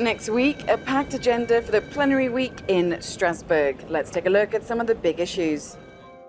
Next week, a packed agenda for the plenary week in Strasbourg. Let's take a look at some of the big issues.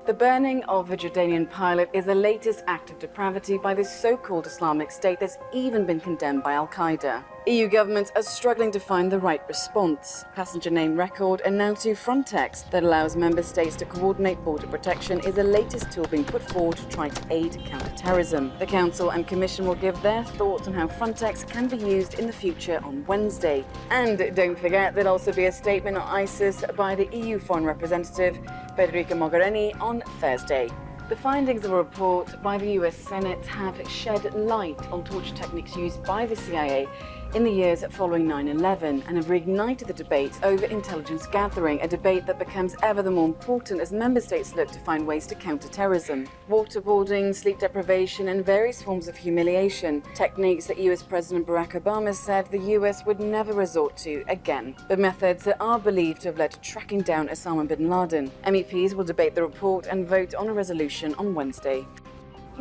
The burning of a Jordanian pilot is the latest act of depravity by this so-called Islamic State that's even been condemned by Al-Qaeda. EU governments are struggling to find the right response. Passenger name record and now to Frontex that allows member states to coordinate border protection is the latest tool being put forward to try to aid counter-terrorism. The Council and Commission will give their thoughts on how Frontex can be used in the future on Wednesday. And don't forget there'll also be a statement on ISIS by the EU Foreign Representative Federica Mogherini on Thursday. The findings of a report by the US Senate have shed light on torture techniques used by the CIA in the years following 9-11 and have reignited the debate over intelligence gathering, a debate that becomes ever the more important as member states look to find ways to counter terrorism. Waterboarding, sleep deprivation and various forms of humiliation, techniques that US President Barack Obama said the US would never resort to again, but methods that are believed to have led to tracking down Osama bin Laden. MEPs will debate the report and vote on a resolution on Wednesday.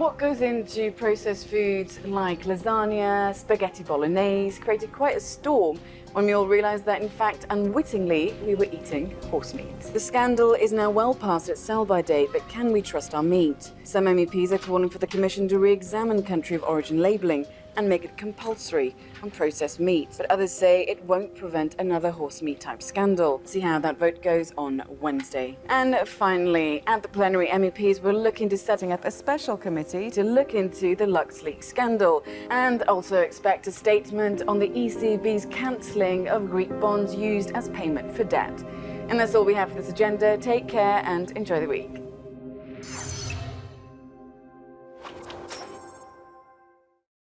What goes into processed foods like lasagna, spaghetti bolognese created quite a storm when we all realised that in fact unwittingly we were eating horse meat. The scandal is now well past its sell-by date but can we trust our meat? Some MEPs are calling for the Commission to re-examine country of origin labelling and make it compulsory on processed meat. But others say it won't prevent another horse meat type scandal. See how that vote goes on Wednesday. And finally, at the plenary, MEPs were looking to setting up a special committee to look into the LuxLeaks scandal and also expect a statement on the ECB's cancelling of Greek bonds used as payment for debt. And that's all we have for this agenda. Take care and enjoy the week.